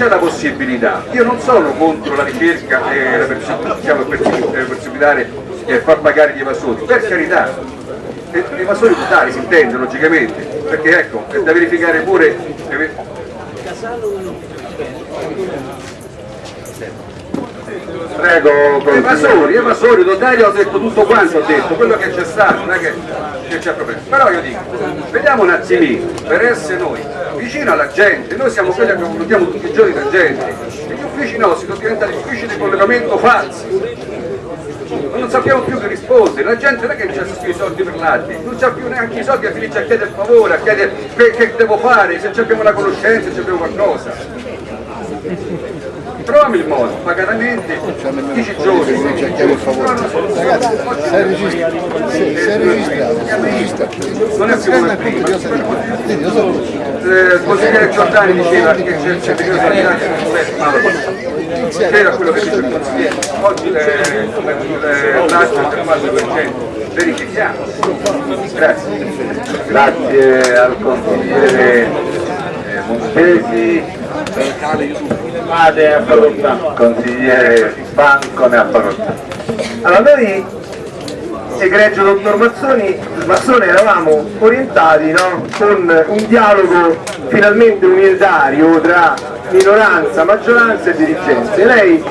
c'è la possibilità, io non sono contro la ricerca e la possibilità e far pagare gli evasori, per carità, gli evasori totali si intende logicamente, perché ecco, è da verificare pure Prego, evasori, evasori, notario ho detto tutto quanto ho detto, quello che c'è stato, non è che, che c'è problema. Però io dico, vediamo un attimino, per essere noi vicino alla gente, noi siamo quelli che confrontiamo tutti i giorni la gente, e gli uffici nostri sono diventati uffici di collegamento falsi. Non sappiamo più che rispondere, la gente non è che c'ha i soldi per l'altro, non c'ha più neanche i soldi a finisce a chiedere il favore, a chiedere che, che devo fare, se abbiamo la conoscenza, se abbiamo qualcosa troviamo il modo, pacatamente, 10 giorni. Cerchiamo il favore. Sei registrato. Sei registrato. Non è più come prima. Il consigliere Giordani diceva che c'è il certificato sanitario che era quello che dice il consigliere. Oggi l'altro è del 4%. Verifichiamo. Grazie. Grazie al consigliere Montesi. Vade a facoltà. Consigliere Banco ne ha facoltà. Allora noi, egregio dottor Mazzoni, Mazzone eravamo orientati no? con un dialogo finalmente unitario tra minoranza, maggioranza e dirigenze. Lei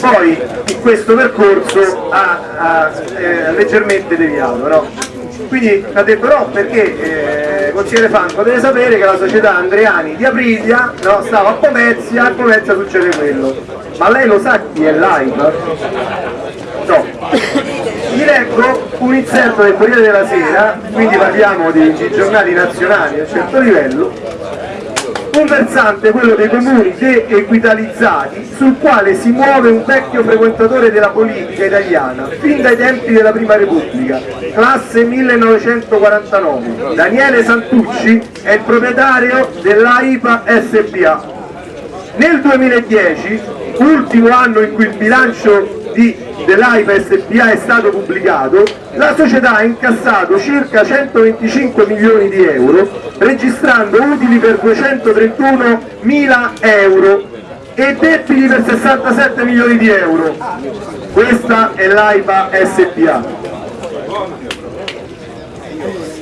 poi in questo percorso ha, ha eh, leggermente deviato, no? Quindi ha detto no perché eh, consigliere Franco? Deve sapere che la società Andreani di Aprilia no, stava a Pomezia, a Pomezia succede quello. Ma lei lo sa chi è live? no. Vi leggo un inserto del Corriere della Sera quindi parliamo di, giornali nazionali a certo livello un versante, quello dei comuni de-equitalizzati, sul quale si muove un vecchio frequentatore della politica italiana, fin dai tempi della Prima Repubblica, classe 1949. Daniele Santucci è il proprietario dell'AIPA SPA. Nel 2010, ultimo anno in cui il bilancio dell'AIPA SPA è stato pubblicato, la società ha incassato circa 125 milioni di euro, registrando utili per 231 mila euro e debiti per 67 milioni di euro. Questa è l'AIPA SPA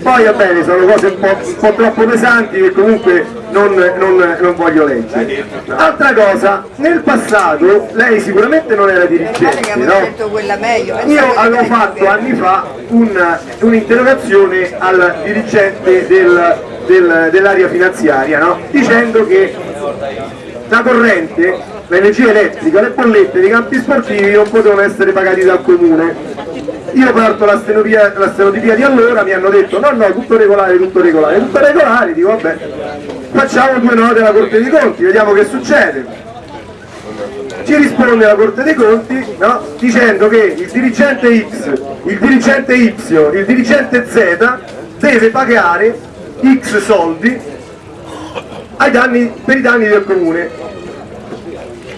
poi va bene, sono cose un po', un po troppo pesanti che comunque non, non, non, voglio leggere. Altra cosa, nel passato lei sicuramente non era dirigente, no? Io avevo fatto anni fa un'interrogazione un al dirigente del, del, dell'area finanziaria, no? dicendo che la corrente, l'energia elettrica, le bollette dei campi sportivi non potevano essere pagati dal comune io parto la stenotipia di allora, mi hanno detto no no, tutto regolare, tutto regolare, tutto regolare, dico vabbè, facciamo due note alla Corte dei Conti, vediamo che succede. Ci risponde la Corte dei Conti no, dicendo che il dirigente X, il dirigente Y, il dirigente Z deve pagare X soldi danni, per i danni del comune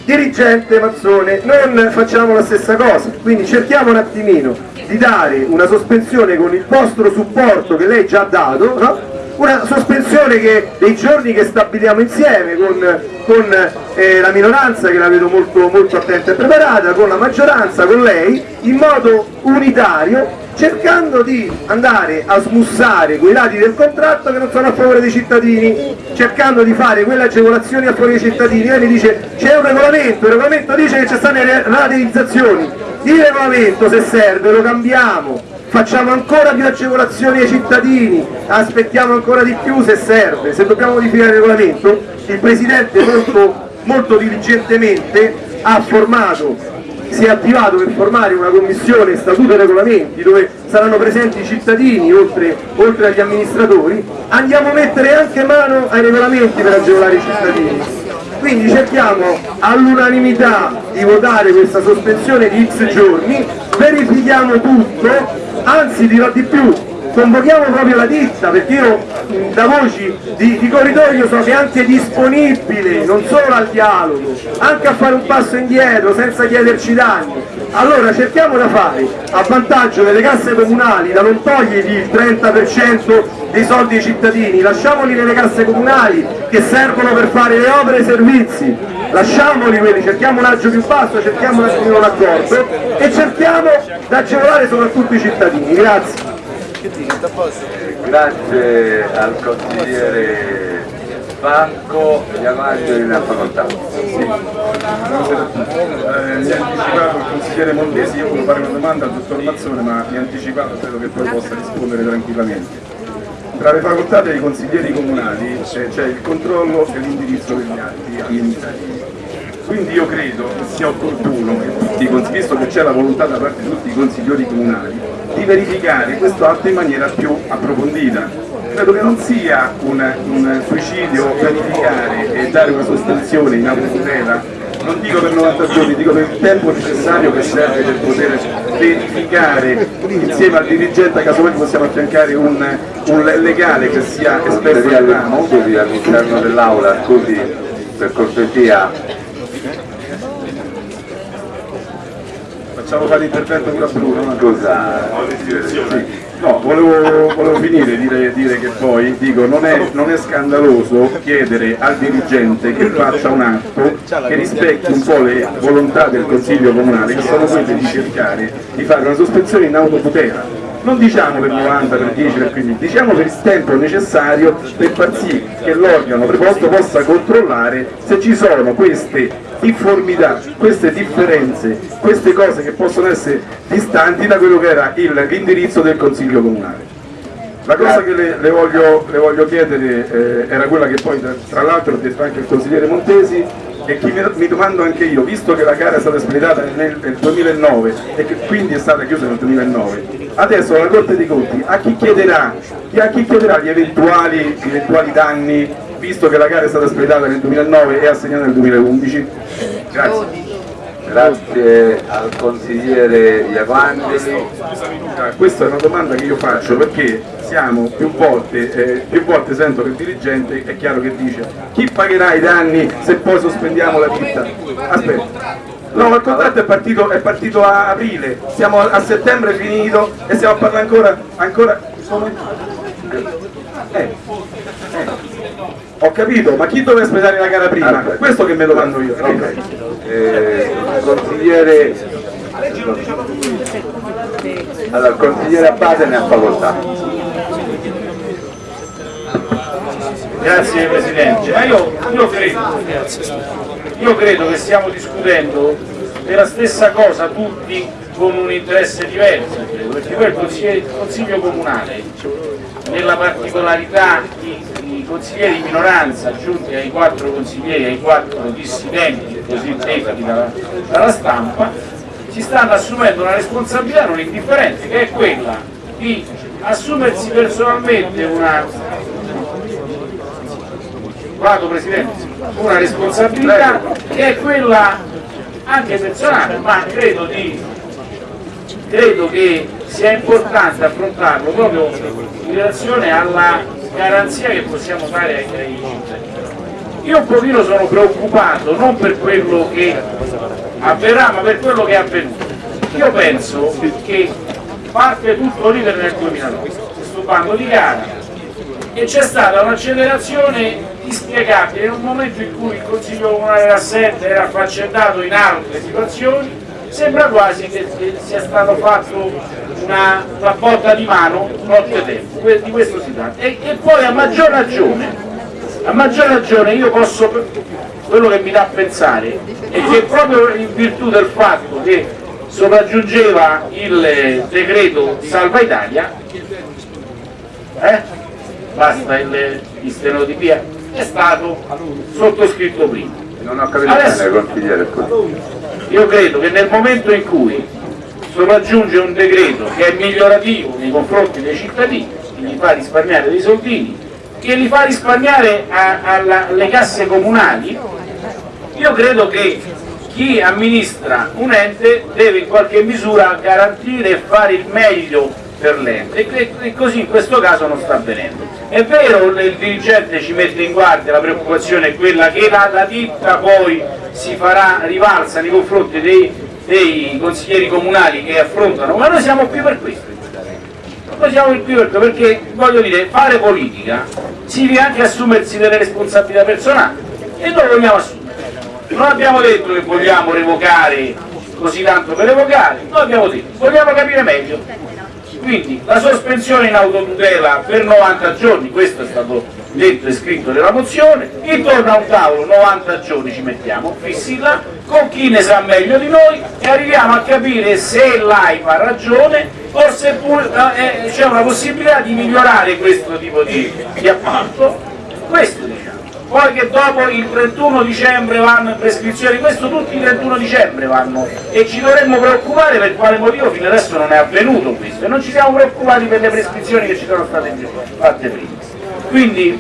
dirigente Mazzone non facciamo la stessa cosa quindi cerchiamo un attimino di dare una sospensione con il vostro supporto che lei già ha dato no? una sospensione che, dei giorni che stabiliamo insieme con, con eh, la minoranza che la vedo molto, molto attenta e preparata, con la maggioranza, con lei, in modo unitario cercando di andare a smussare quei lati del contratto che non sono a favore dei cittadini, cercando di fare quelle agevolazioni a favore dei cittadini. Lei mi dice c'è un regolamento, il regolamento dice che ci stanno le rateizzazioni, il regolamento se serve lo cambiamo, facciamo ancora più agevolazioni ai cittadini, aspettiamo ancora di più se serve, se dobbiamo modificare il regolamento, il Presidente molto, molto diligentemente ha formato si è attivato per formare una commissione statuto e regolamenti dove saranno presenti i cittadini oltre, oltre agli amministratori, andiamo a mettere anche mano ai regolamenti per agevolare i cittadini. Quindi cerchiamo all'unanimità di votare questa sospensione di X giorni, verifichiamo tutto, anzi dirò di più, convochiamo proprio la ditta perché io da voci di, di, corridoio so che è anche disponibile non solo al dialogo anche a fare un passo indietro senza chiederci danni allora cerchiamo da fare a vantaggio delle casse comunali da non togliergli il 30% dei soldi ai cittadini lasciamoli nelle casse comunali che servono per fare le opere e i servizi lasciamoli quelli, cerchiamo un agio più basso, cerchiamo un accordo e cerchiamo di agevolare soprattutto i cittadini. Grazie. Grazie al consigliere Banco e Amaglio in facoltà. Eh, mi ha anticipato il consigliere Montesi, io volevo fare una domanda al dottor Mazzone ma mi ha anticipato, credo che poi possa rispondere tranquillamente. Tra le facoltà dei consiglieri comunali c'è, c'è il controllo e l'indirizzo degli atti amministrativi. Quindi io credo che sia opportuno, visto che c'è la volontà da parte di tutti i consiglieri comunali, di verificare questo atto in maniera più approfondita. Credo che non sia un, un suicidio verificare e dare una sospensione in autotutela, non dico per 90 giorni, dico per il tempo necessario che serve per poter verificare insieme al dirigente, a caso voi possiamo affiancare un, un legale che sia esperto del ramo. Scusi all'interno dell'aula, scusi per cortesia, facciamo fare l'intervento pure Bruno. no? scusa, Sì. No, volevo, volevo finire, dire, dire che poi dico, non è, non è scandaloso chiedere al dirigente che faccia un atto che rispecchi un po' le volontà del Consiglio Comunale, che sono quelle di cercare di fare una sospensione in autotutela. Non diciamo per 90, per 10, per 15, diciamo per il tempo necessario per far sì che l'organo preposto possa controllare se ci sono queste difformità, queste differenze, queste cose che possono essere distanti da quello che era l'indirizzo del Consiglio Comunale. La cosa che le, le voglio, le voglio chiedere eh, era quella che poi tra, tra l'altro ha detto anche il consigliere Montesi e che mi, mi domando anche io, visto che la gara è stata espletata nel, nel 2009 e che quindi è stata chiusa nel 2009, adesso la Corte dei Conti a chi chiederà, chi- a chi chiederà gli eventuali, gli eventuali danni visto che la gara è stata espletata nel 2009 e assegnata nel 2011? Grazie. grazie al consigliere Iavangeli. Ah, Questa è una domanda che io faccio perché siamo più volte, eh, più volte sento che il dirigente è chiaro che dice chi pagherà i danni se poi sospendiamo la ditta? Aspetta. No, il contratto è partito, è partito a aprile, siamo a settembre finito e stiamo a parlare ancora, ancora eh. Ho capito, ma chi doveva espletare la gara prima? Aspetta. Questo che me lo mando io. Ok. Eh, consigliere allora, il consigliere Abbate ne ha facoltà. Grazie Presidente, ma io, io credo, io credo che stiamo discutendo della stessa cosa tutti con un interesse diverso, perché poi il consiglio, comunale, nella particolarità i, consiglieri di minoranza aggiunti ai quattro consiglieri, ai quattro dissidenti, così detti dalla, dalla stampa, si stanno assumendo una responsabilità non indifferente, che è quella di assumersi personalmente una, vado una responsabilità che è quella anche personale, ma credo, di, credo che sia importante affrontarlo proprio in relazione alla garanzia che possiamo dare ai, cittadini. Io un pochino sono preoccupato non per quello che avverrà, ma per quello che è avvenuto. Io penso che parte tutto l'iter nel 2009, questo bando di gara, e c'è stata un'accelerazione inspiegabile in un momento in cui il Consiglio Comunale era assente, era affaccendato in altre situazioni, sembra quasi che sia stato fatto una, una botta di mano nottetempo, Que- di questo si tratta. E, e poi a maggior ragione, a maggior ragione io posso, quello che mi dà a pensare è che proprio in virtù del fatto che sopraggiungeva il decreto Salva Italia, eh? basta il, il stenotipia, è stato sottoscritto prima. Non ho capito Adesso- bene consigliere. Io credo che nel momento in cui sopraggiunge un decreto che è migliorativo nei confronti dei cittadini, che li fa risparmiare dei soldini, che li fa risparmiare a- alla- alle casse comunali, io credo che chi amministra un ente deve in qualche misura garantire e fare il meglio per l'ente e così in questo caso non sta avvenendo. È vero, il dirigente ci mette in guardia, la preoccupazione è quella che la, la ditta poi si farà rivalsa nei confronti dei, dei consiglieri comunali che affrontano, ma noi siamo qui per questo. Noi siamo qui per questo perché voglio dire, fare politica significa anche assumersi delle responsabilità personali e noi vogliamo assumere. non abbiamo detto che vogliamo revocare così tanto per revocare, noi abbiamo detto vogliamo capire meglio. Quindi la sospensione in autotutela per 90 giorni, questo è stato detto e scritto nella mozione, intorno a un tavolo 90 giorni ci mettiamo, fissi là, con chi ne sa meglio di noi e arriviamo a capire se l'AIPA ha ragione o se eh, c'è una possibilità di migliorare questo tipo di, di appalto. Questo diciamo. Poi che dopo il 31 dicembre vanno in prescrizione, questo tutti il 31 dicembre vanno e ci dovremmo preoccupare per quale motivo fino adesso non è avvenuto questo e non ci siamo preoccupati per le prescrizioni che ci sono state fatte prima. Quindi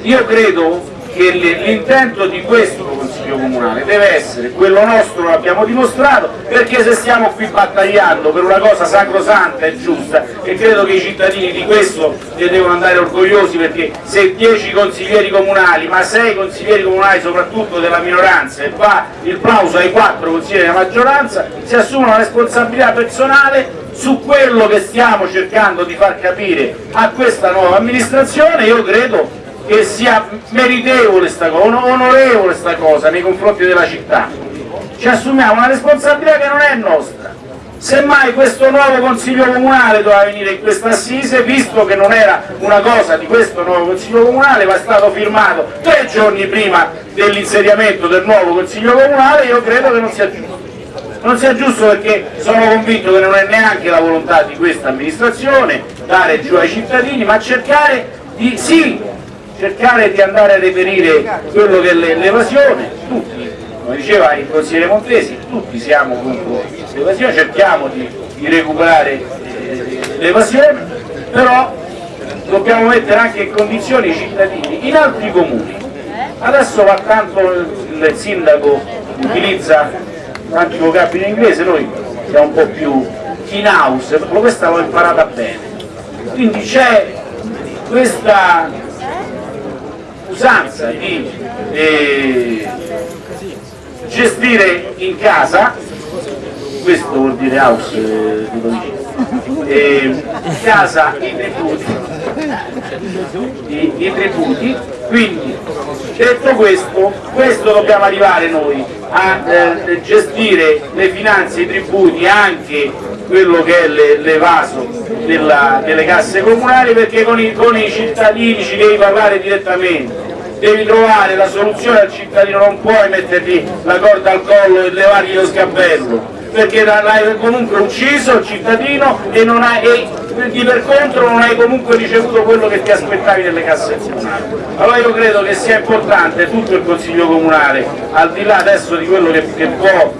io credo che l'intento di questo Consiglio Comunale deve essere quello nostro, lo abbiamo dimostrato, perché se stiamo qui battagliando per una cosa sacrosanta e giusta, e credo che i cittadini di questo ne devono andare orgogliosi, perché se 10 consiglieri comunali, ma 6 consiglieri comunali soprattutto della minoranza, e va il plauso ai 4 consiglieri della maggioranza, si assumono una responsabilità personale su quello che stiamo cercando di far capire a questa nuova amministrazione, io credo che sia meritevole sta cosa, onorevole sta cosa nei confronti della città. Ci assumiamo una responsabilità che non è nostra. Semmai questo nuovo Consiglio Comunale doveva venire in questa assise, visto che non era una cosa di questo nuovo Consiglio Comunale, ma è stato firmato tre giorni prima dell'insediamento del nuovo Consiglio Comunale, io credo che non sia giusto. Non sia giusto perché sono convinto che non è neanche la volontà di questa amministrazione dare giù ai cittadini, ma cercare di, sì, cercare di andare a reperire quello che è l'evasione, tutti, come diceva il consigliere Montesi, tutti siamo contro l'evasione, cerchiamo di, di recuperare eh, l'evasione, però dobbiamo mettere anche in condizioni i cittadini in altri comuni. Adesso va tanto il sindaco utilizza tanti vocabili in inglese, noi siamo un po' più in house, questa l'ho imparata bene. Quindi c'è questa usanza di eh, gestire in casa, questo vuol dire house, eh, eh, in casa i tributi, i, i tributi, quindi detto questo, questo dobbiamo arrivare noi a eh, gestire le finanze, i tributi, anche quello che è l'evaso delle casse comunali perché con i, con i cittadini ci devi parlare direttamente. Devi trovare la soluzione al cittadino, non puoi mettergli la corda al collo e levargli lo scappello, perché l'hai comunque ucciso il cittadino e, hai, e di per contro non hai comunque ricevuto quello che ti aspettavi nelle casse comunali. Allora io credo che sia importante tutto il Consiglio Comunale, al di là adesso di quello che, che può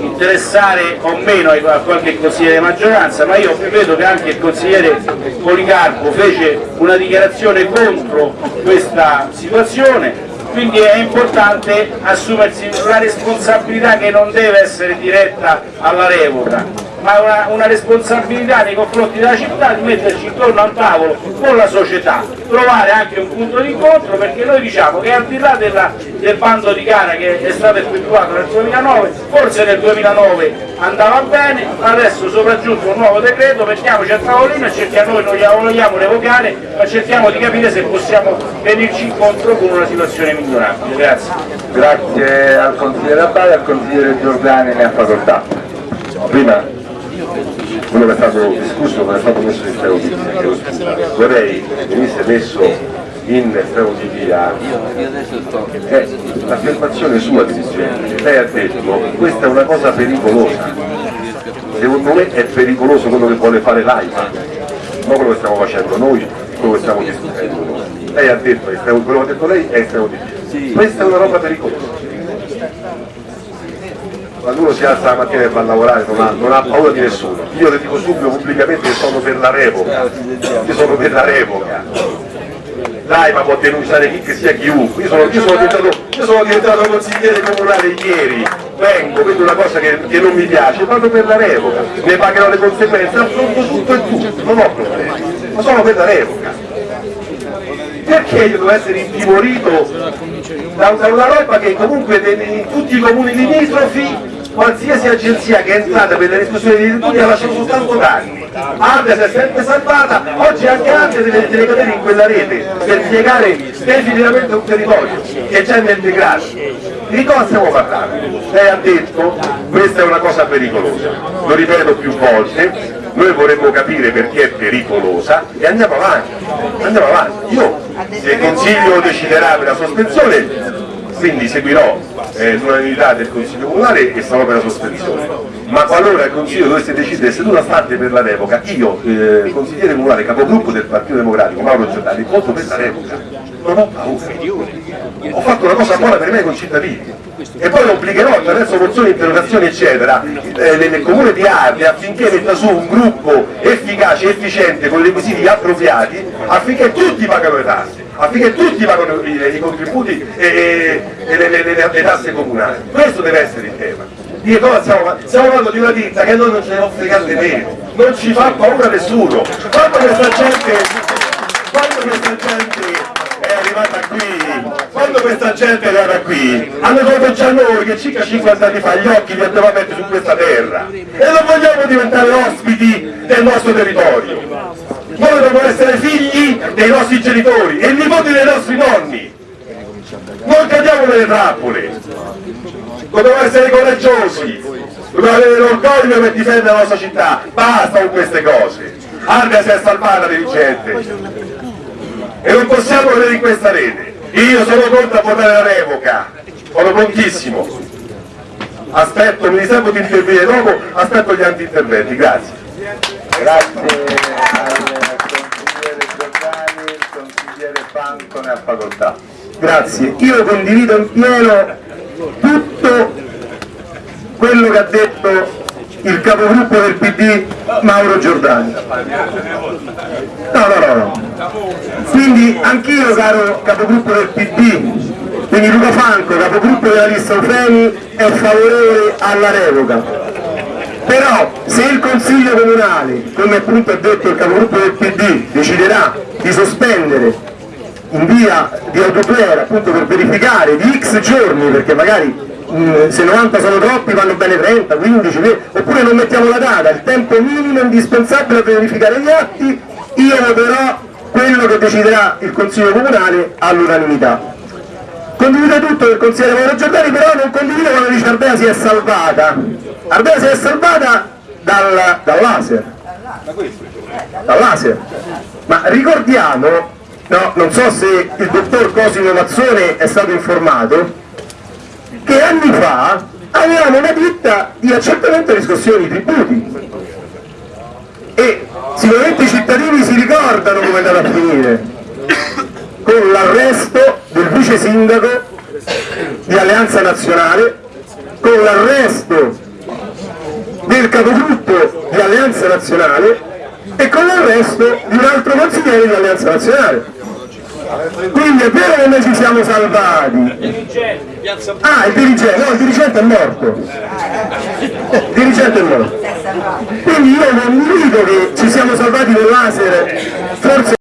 interessare o meno a qualche consigliere di maggioranza, ma io credo che anche il consigliere Policarpo fece una dichiarazione contro questa situazione, quindi è importante assumersi una responsabilità che non deve essere diretta alla revoca, ma una, una, responsabilità nei confronti della città di metterci intorno a un tavolo con la società, trovare anche un punto di incontro perché noi diciamo che al di là della, del bando di gara che è stato effettuato nel 2009, forse nel 2009 andava bene, adesso sopraggiunto un nuovo decreto, mettiamoci a tavolino e cerchiamo, noi non glielo vogliamo revocare, ma cerchiamo di capire se possiamo venirci incontro con una situazione migliorabile. Grazie. Grazie al consigliere Abbaia e al consigliere Giordani ne ha facoltà. Prima quello che è stato discusso non è stato messo in stereotipia vorrei venisse messo in stereotipia. È l'affermazione sua dirigente lei ha detto questa è una cosa pericolosa. Secondo me è pericoloso quello che vuole fare l'AIPA non quello che stiamo facendo noi quello che stiamo discutendo noi. Lei ha detto quello che ha detto lei è stereotipia. Questa è una roba pericolosa quando uno si alza la mattina e va a lavorare non ha, non ha, paura di nessuno. Io le dico subito pubblicamente che sono per la revoca, io sono per la revoca. L'AIMA può denunciare chi che sia chiunque, io sono, io sono, diventato, io sono diventato consigliere comunale ieri, vengo, vedo una cosa che, che, non mi piace, vado per la revoca, ne pagherò le conseguenze, affronto tutto e tutto, non ho problemi, ma sono per la revoca. Perché io devo essere intimorito da, da una roba che comunque in tutti i comuni limitrofi qualsiasi agenzia che è entrata per le riscossioni dei tributi ha lasciato soltanto danni. Arte si è sempre salvata, oggi anche Arte deve, deve cadere in quella rete per spiegare definitivamente un territorio che è già integrato. Di cosa stiamo parlando? Lei ha detto questa è una cosa pericolosa, lo ripeto più volte, noi vorremmo capire perché è pericolosa e andiamo avanti, andiamo avanti. Io se il Consiglio deciderà per la sospensione quindi seguirò eh, l'unanimità del Consiglio Comunale e sarò per la sospensione. Ma qualora il Consiglio dovesse decidere seduta stante per la revoca, io, eh, consigliere comunale, capogruppo del Partito Democratico, Mauro Giordani, voto per la revoca. Non ho paura. Ho fatto una cosa buona per me con i cittadini. E poi lo obbligerò attraverso mozioni, interrogazioni, eccetera, eh, nel comune di Ardea affinché metta su un gruppo efficace efficiente con requisiti appropriati affinché tutti pagano le tasse affinché tutti pagano i, i contributi e, e, le, le, le, le, tasse comunali. Questo deve essere il tema. Stiamo, stiamo parlando di una ditta che noi non ce ne fregare nemmeno, non ci fa paura nessuno. Quando questa gente, quando questa gente è arrivata qui, quando questa gente è arrivata qui, hanno detto già noi che circa 50 anni fa gli occhi li abbiamo aperti su questa terra e non vogliamo diventare ospiti del nostro territorio noi dobbiamo essere figli dei nostri genitori e nipoti dei nostri nonni. Non cadiamo nelle trappole. Dobbiamo essere coraggiosi. Dobbiamo avere l'orgoglio per difendere la nostra città. Basta con queste cose. Ardea si è salvata dirigente. E non possiamo vedere in questa rete. Io sono pronto a votare la revoca. Sono prontissimo. Aspetto, mi riservo di intervenire. Dopo aspetto gli anti-interventi, grazie. Grazie Franco ne ha facoltà. Grazie, io condivido in pieno tutto quello che ha detto il capogruppo del PD Mauro Giordani. No, no, no, no. Quindi anch'io caro capogruppo del PD, quindi Luca Franco, capogruppo della lista Eufemi, è favorevole alla revoca. Però se il Consiglio Comunale, come appunto ha detto il capogruppo del PD, deciderà di sospendere in via di autopera appunto per verificare di x giorni perché magari mh, se 90 sono troppi vanno bene 30, 15, 20, oppure non mettiamo la data, il tempo minimo indispensabile per verificare gli atti, io voterò quello che deciderà il Consiglio Comunale all'unanimità. Condivido tutto del consigliere Mauro Giordani, però non condivido quando dice Ardea si è salvata. Ardea si è salvata dal, dal laser. Dal laser. Ma ricordiamo no, non so se il dottor Cosimo Mazzone è stato informato, che anni fa avevamo una ditta di accertamento e riscossione di tributi. E sicuramente i cittadini si ricordano come è andata a finire con l'arresto del vice sindaco di Alleanza Nazionale con l'arresto del capogruppo di Alleanza Nazionale e con l'arresto di un altro consigliere di Alleanza Nazionale quindi è vero che noi ci siamo salvati. Ah il dirigente no il dirigente è morto. Il dirigente è morto. Quindi io non dico che ci siamo salvati con laser forse